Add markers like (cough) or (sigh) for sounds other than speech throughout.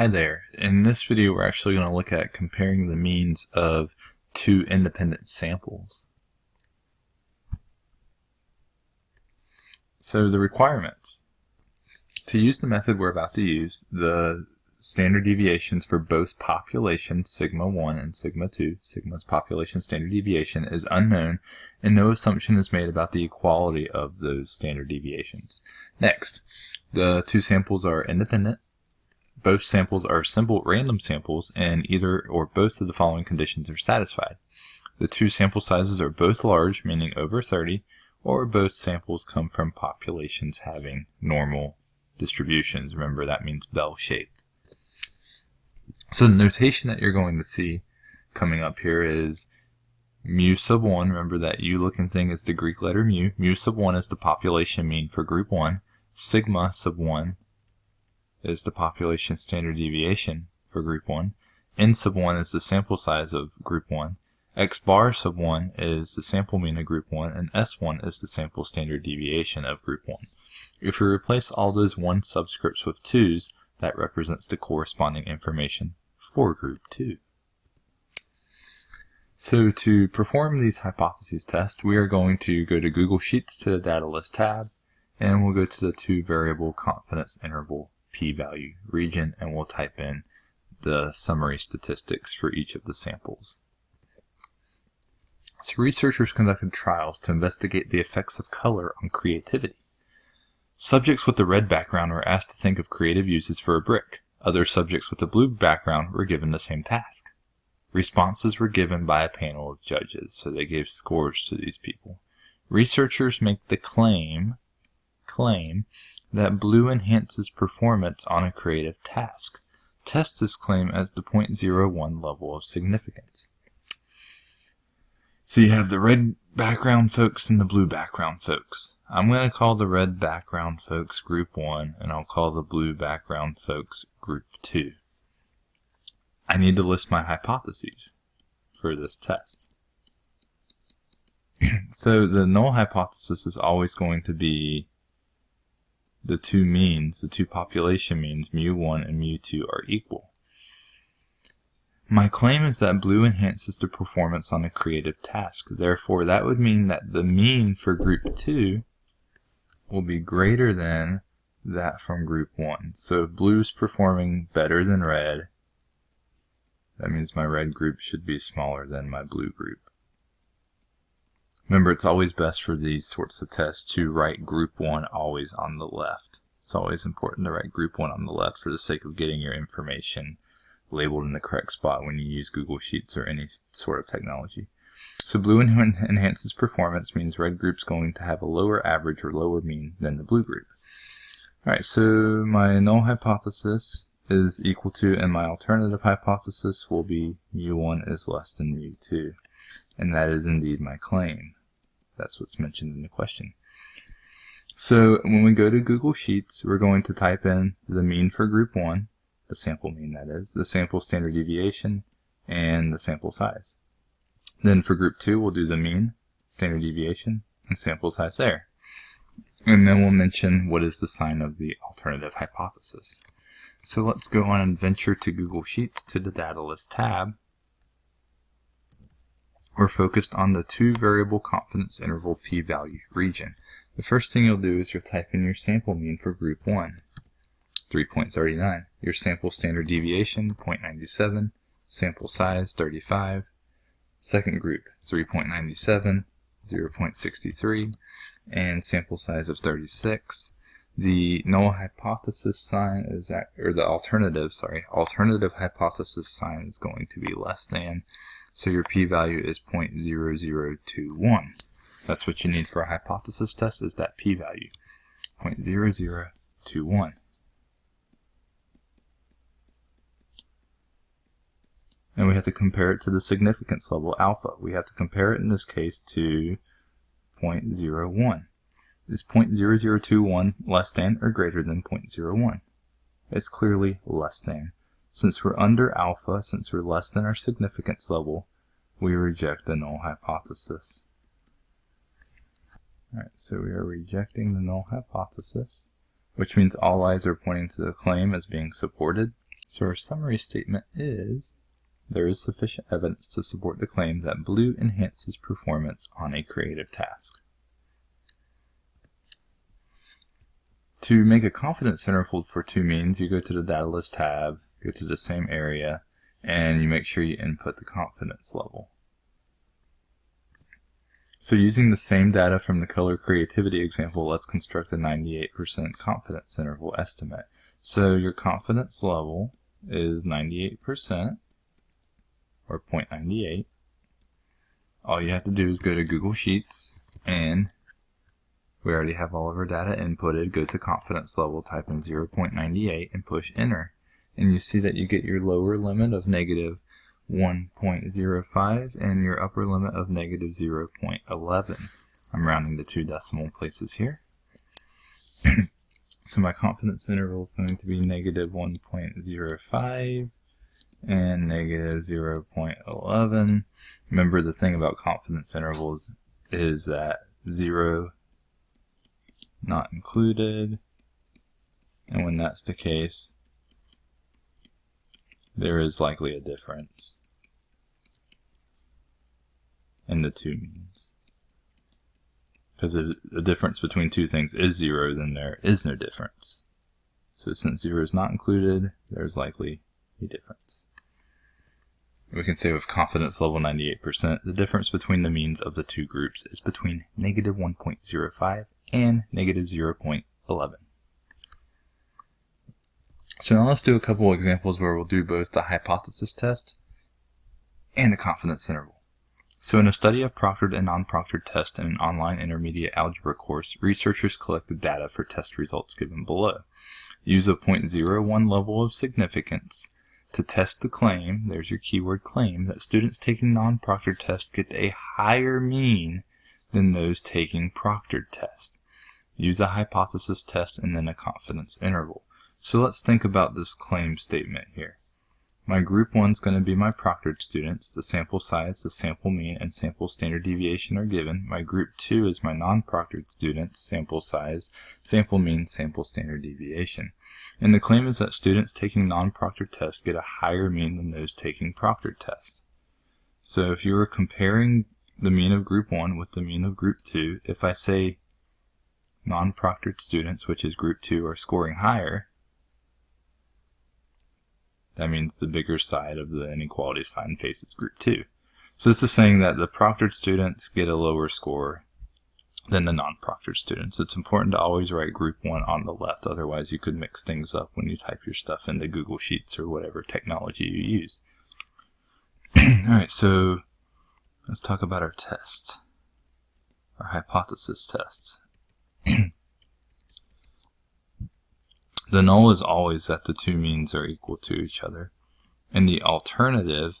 Hi there. In this video we're actually going to look at comparing the means of two independent samples. So the requirements. To use the method we're about to use, the standard deviations for both populations, sigma 1 and sigma 2, sigma's population standard deviation, is unknown and no assumption is made about the equality of those standard deviations. Next, the two samples are independent both samples are simple random samples and either or both of the following conditions are satisfied. The two sample sizes are both large, meaning over 30, or both samples come from populations having normal distributions. Remember, that means bell-shaped. So the notation that you're going to see coming up here is mu sub 1. Remember that U looking thing is the Greek letter mu. Mu sub 1 is the population mean for group 1. Sigma sub 1 is the population standard deviation for group 1. N sub 1 is the sample size of group 1. X bar sub 1 is the sample mean of group 1, and S1 is the sample standard deviation of group 1. If we replace all those 1 subscripts with 2's, that represents the corresponding information for group 2. So to perform these hypotheses tests, we are going to go to Google Sheets to the Data List tab, and we'll go to the two variable confidence interval p-value region and we'll type in the summary statistics for each of the samples. So researchers conducted trials to investigate the effects of color on creativity. Subjects with the red background were asked to think of creative uses for a brick. Other subjects with the blue background were given the same task. Responses were given by a panel of judges, so they gave scores to these people. Researchers make the claim, claim that blue enhances performance on a creative task. Test this claim as the 0.01 level of significance. So you have the red background folks and the blue background folks. I'm going to call the red background folks group 1 and I'll call the blue background folks group 2. I need to list my hypotheses for this test. (clears throat) so the null hypothesis is always going to be the two means, the two population means, mu1 and mu2 are equal. My claim is that blue enhances the performance on a creative task. Therefore, that would mean that the mean for group 2 will be greater than that from group 1. So if blue is performing better than red, that means my red group should be smaller than my blue group. Remember, it's always best for these sorts of tests to write group 1 always on the left. It's always important to write group 1 on the left for the sake of getting your information labeled in the correct spot when you use Google Sheets or any sort of technology. So blue (laughs) enhances performance means red group's going to have a lower average or lower mean than the blue group. Alright, so my null hypothesis is equal to, and my alternative hypothesis will be mu1 is less than mu2. And that is indeed my claim. That's what's mentioned in the question. So when we go to Google Sheets, we're going to type in the mean for group 1, the sample mean that is, the sample standard deviation, and the sample size. Then for group 2, we'll do the mean, standard deviation, and sample size there. And then we'll mention what is the sign of the alternative hypothesis. So let's go on and venture to Google Sheets to the Data List tab we're focused on the two variable confidence interval p-value region. The first thing you'll do is you'll type in your sample mean for group 1, 3.39, your sample standard deviation, 0.97, sample size, 35, second group, 3.97, 0.63, and sample size of 36. The null hypothesis sign is, at, or the alternative, sorry, alternative hypothesis sign is going to be less than so your p-value is 0.0021. That's what you need for a hypothesis test is that p-value, 0.0021. And we have to compare it to the significance level alpha. We have to compare it in this case to 0.01. Is 0.0021 less than or greater than 0.01? It's clearly less than. Since we're under alpha, since we're less than our significance level, we reject the null hypothesis. Alright, so we are rejecting the null hypothesis, which means all eyes are pointing to the claim as being supported. So our summary statement is, there is sufficient evidence to support the claim that blue enhances performance on a creative task. To make a confidence interval for two means, you go to the data list tab, go to the same area, and you make sure you input the confidence level. So using the same data from the color creativity example, let's construct a 98% confidence interval estimate. So your confidence level is 98% or 0.98. All you have to do is go to Google Sheets and we already have all of our data inputted. Go to confidence level, type in 0.98 and push enter. And you see that you get your lower limit of negative 1.05 and your upper limit of negative 0.11. I'm rounding the two decimal places here. (clears throat) so my confidence interval is going to be negative 1.05 and negative 0.11. Remember the thing about confidence intervals is that 0 not included and when that's the case there is likely a difference in the two means. Because if the difference between two things is zero, then there is no difference. So since zero is not included, there's likely a difference. We can say with confidence level 98%, the difference between the means of the two groups is between negative 1.05 and negative 0.11. So now let's do a couple examples where we'll do both the hypothesis test and the confidence interval. So in a study of proctored and non-proctored tests in an online intermediate algebra course, researchers collected data for test results given below. Use a 0.01 level of significance to test the claim, there's your keyword claim, that students taking non-proctored tests get a higher mean than those taking proctored tests. Use a hypothesis test and then a confidence interval. So let's think about this claim statement here. My group 1 is going to be my proctored students. The sample size, the sample mean, and sample standard deviation are given. My group 2 is my non-proctored students, sample size, sample mean, sample standard deviation. And the claim is that students taking non-proctored tests get a higher mean than those taking proctored tests. So if you were comparing the mean of group 1 with the mean of group 2, if I say non-proctored students, which is group 2, are scoring higher, that means the bigger side of the inequality sign faces group 2. So this is saying that the proctored students get a lower score than the non-proctored students. It's important to always write group 1 on the left, otherwise you could mix things up when you type your stuff into Google Sheets or whatever technology you use. (clears throat) Alright, so let's talk about our test, our hypothesis test. (clears throat) The null is always that the two means are equal to each other. And the alternative,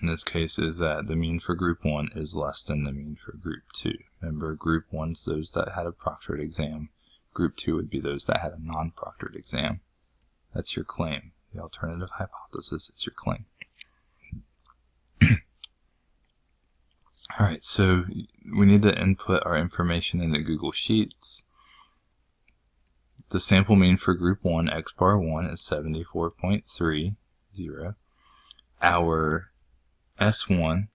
in this case, is that the mean for group 1 is less than the mean for group 2. Remember, group 1 is those that had a proctored exam. Group 2 would be those that had a non-proctored exam. That's your claim. The alternative hypothesis is your claim. (clears throat) Alright, so we need to input our information into Google Sheets. The sample mean for group 1, x bar 1, is 74.30. Our S1,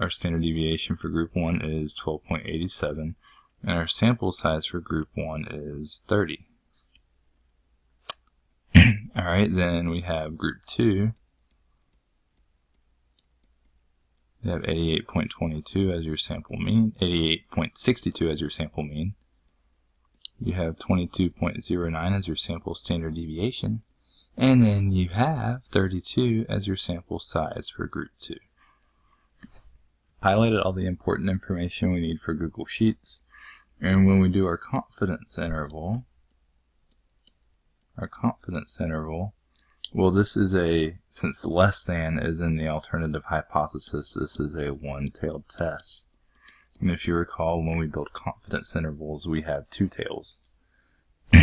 our standard deviation for group 1 is 12.87, and our sample size for group 1 is 30. (clears throat) Alright, then we have group 2. You have 88.22 as your sample mean, 88.62 as your sample mean you have 22.09 as your sample standard deviation, and then you have 32 as your sample size for group 2. Highlighted all the important information we need for Google Sheets, and when we do our confidence interval, our confidence interval, well this is a, since less than is in the alternative hypothesis, this is a one-tailed test. And if you recall, when we build confidence intervals, we have two tails. (clears throat)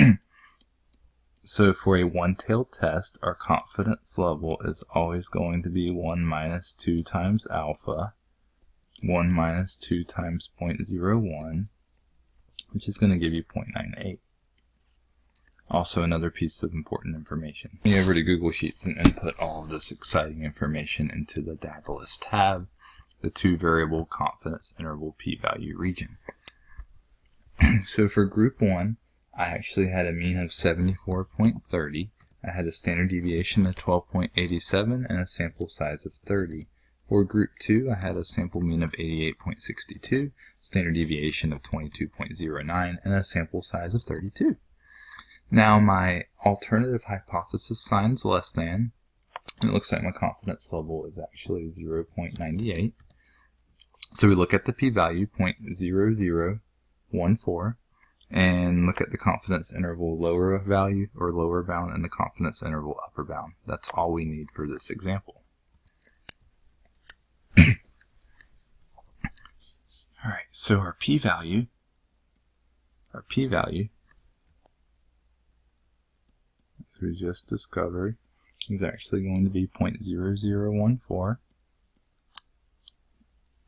so for a one-tailed test, our confidence level is always going to be 1 minus 2 times alpha, 1 minus 2 times 0.01, which is going to give you 0.98. Also another piece of important information. Me over to Google Sheets and input all of this exciting information into the Data List tab, the two variable confidence interval p-value region. (clears throat) so for group 1, I actually had a mean of 74.30. I had a standard deviation of 12.87 and a sample size of 30. For group 2, I had a sample mean of 88.62, standard deviation of 22.09, and a sample size of 32. Now my alternative hypothesis signs less than, and it looks like my confidence level is actually 0.98. So we look at the p-value 0.0014 and look at the confidence interval lower value or lower bound and the confidence interval upper bound. That's all we need for this example. (coughs) all right, so our p-value, our p-value as we just discovered is actually going to be 0.0014.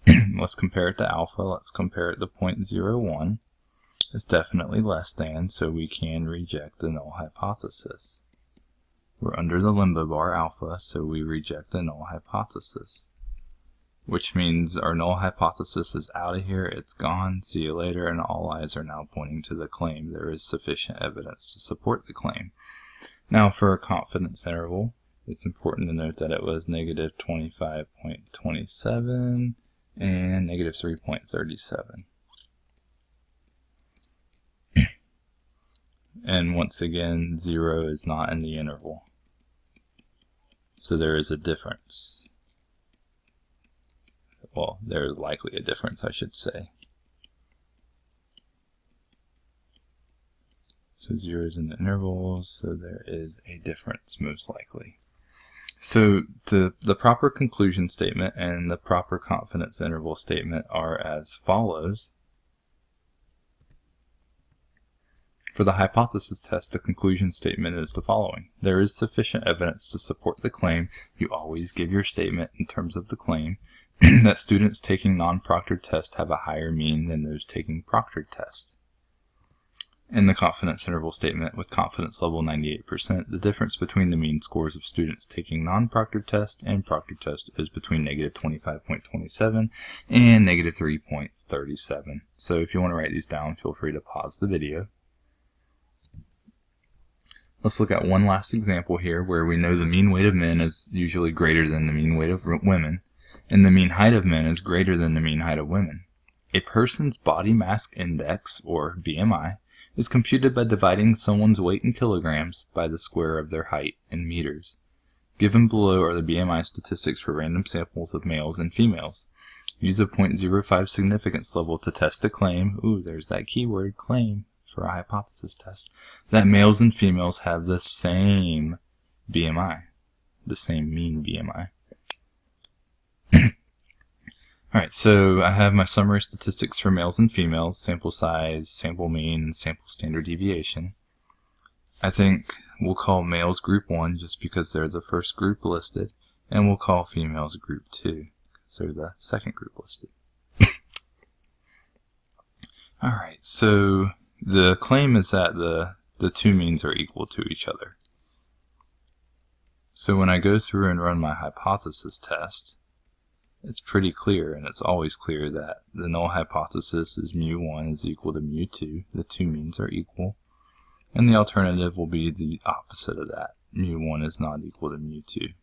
(clears throat) Let's compare it to alpha. Let's compare it to 0.01. It's definitely less than, so we can reject the null hypothesis. We're under the limbo bar alpha, so we reject the null hypothesis. Which means our null hypothesis is out of here, it's gone, see you later, and all eyes are now pointing to the claim. There is sufficient evidence to support the claim. Now for a confidence interval, it's important to note that it was negative 25.27 and negative 3.37. (clears throat) and once again, 0 is not in the interval. So there is a difference. Well, there is likely a difference, I should say. So zeros in the intervals, so there is a difference most likely. So the, the proper conclusion statement and the proper confidence interval statement are as follows. For the hypothesis test, the conclusion statement is the following. There is sufficient evidence to support the claim. You always give your statement in terms of the claim (clears throat) that students taking non-proctored tests have a higher mean than those taking proctored tests in the confidence interval statement with confidence level 98%, the difference between the mean scores of students taking non-proctored test and proctored test is between negative 25.27 and negative 3.37. So if you want to write these down, feel free to pause the video. Let's look at one last example here where we know the mean weight of men is usually greater than the mean weight of women, and the mean height of men is greater than the mean height of women. A person's body mass index, or BMI, is computed by dividing someone's weight in kilograms by the square of their height in meters. Given below are the BMI statistics for random samples of males and females. Use a 0.05 significance level to test a claim, ooh, there's that keyword, claim, for a hypothesis test, that males and females have the same BMI, the same mean BMI. Alright, so I have my summary statistics for males and females, sample size, sample mean, sample standard deviation. I think we'll call males group 1 just because they're the first group listed, and we'll call females group 2 because they're the second group listed. (laughs) Alright, so the claim is that the, the two means are equal to each other. So when I go through and run my hypothesis test, it's pretty clear, and it's always clear that the null hypothesis is mu1 is equal to mu2. The two means are equal. And the alternative will be the opposite of that. Mu1 is not equal to mu2.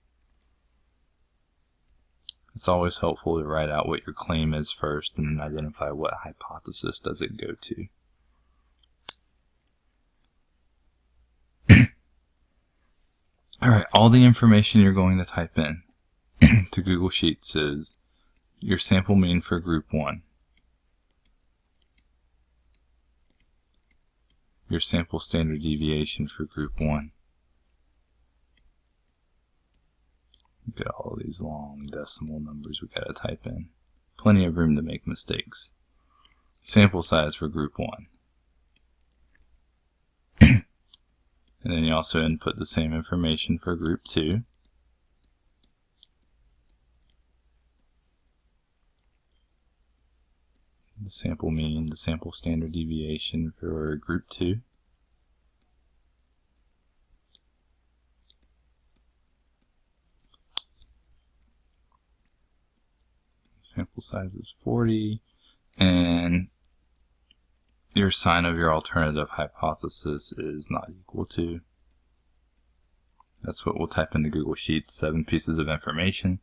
It's always helpful to write out what your claim is first and then identify what hypothesis does it go to. (clears throat) Alright, all the information you're going to type in (clears throat) to Google Sheets is your sample mean for group 1, your sample standard deviation for group 1. Look at all these long decimal numbers we gotta type in. Plenty of room to make mistakes. Sample size for group 1. (clears throat) and then you also input the same information for group 2. the sample mean, the sample standard deviation for group 2. Sample size is 40, and your sign of your alternative hypothesis is not equal to. That's what we'll type into Google Sheets, seven pieces of information.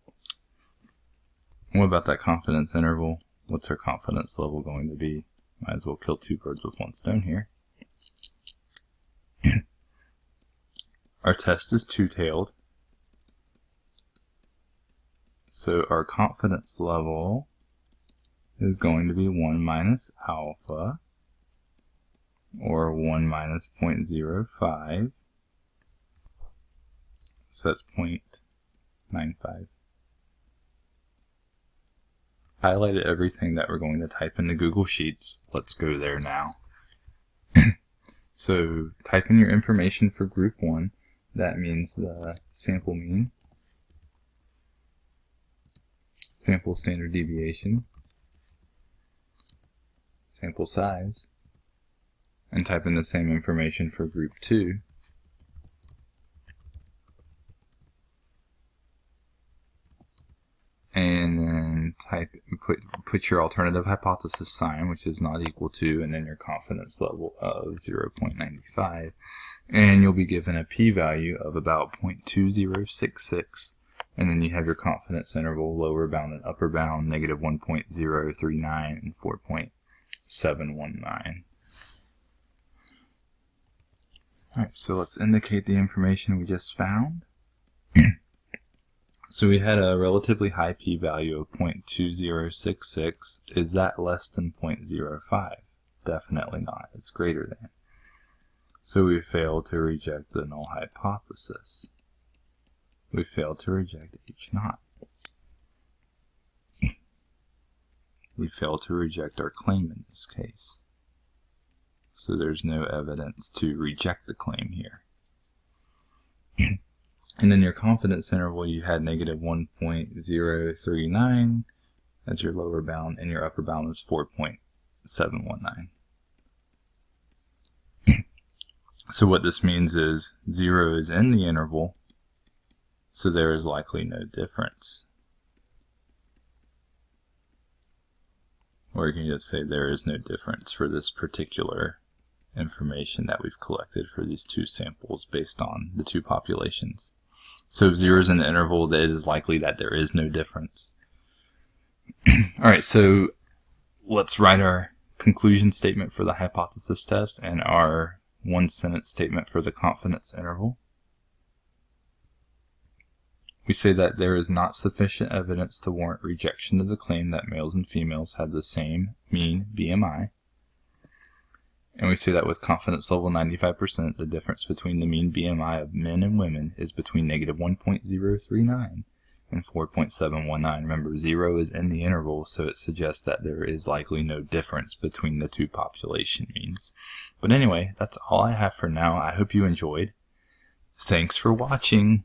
What about that confidence interval? What's our confidence level going to be? Might as well kill two birds with one stone here. (clears throat) our test is two-tailed. So our confidence level is going to be 1 minus alpha, or 1 minus 0.05. So that's 0.95. Highlighted everything that we're going to type into Google Sheets. Let's go there now. (clears throat) so type in your information for group 1. That means the sample mean, sample standard deviation, sample size, and type in the same information for group 2. and then type put put your alternative hypothesis sign which is not equal to and then your confidence level of 0.95 and you'll be given a p-value of about 0.2066 and then you have your confidence interval lower bound and upper bound negative 1.039 and 4.719 Alright, so let's indicate the information we just found. (clears throat) So we had a relatively high p-value of 0.2066. Is that less than 0.05? Definitely not. It's greater than. So we failed to reject the null hypothesis. We failed to reject H naught. (clears throat) We failed to reject our claim in this case. So there's no evidence to reject the claim here. (clears throat) And in your confidence interval, you had negative 1.039 as your lower bound, and your upper bound is 4.719. so what this means is 0 is in the interval, so there is likely no difference. Or you can just say there is no difference for this particular information that we've collected for these two samples based on the two populations. So zero is in the interval, it is likely that there is no difference. (clears throat) All right, so let's write our conclusion statement for the hypothesis test and our one sentence statement for the confidence interval. We say that there is not sufficient evidence to warrant rejection of the claim that males and females have the same mean BMI. And we say that with confidence level 95%, the difference between the mean BMI of men and women is between negative 1.039 and 4.719. Remember, 0 is in the interval, so it suggests that there is likely no difference between the two population means. But anyway, that's all I have for now. I hope you enjoyed. Thanks for watching.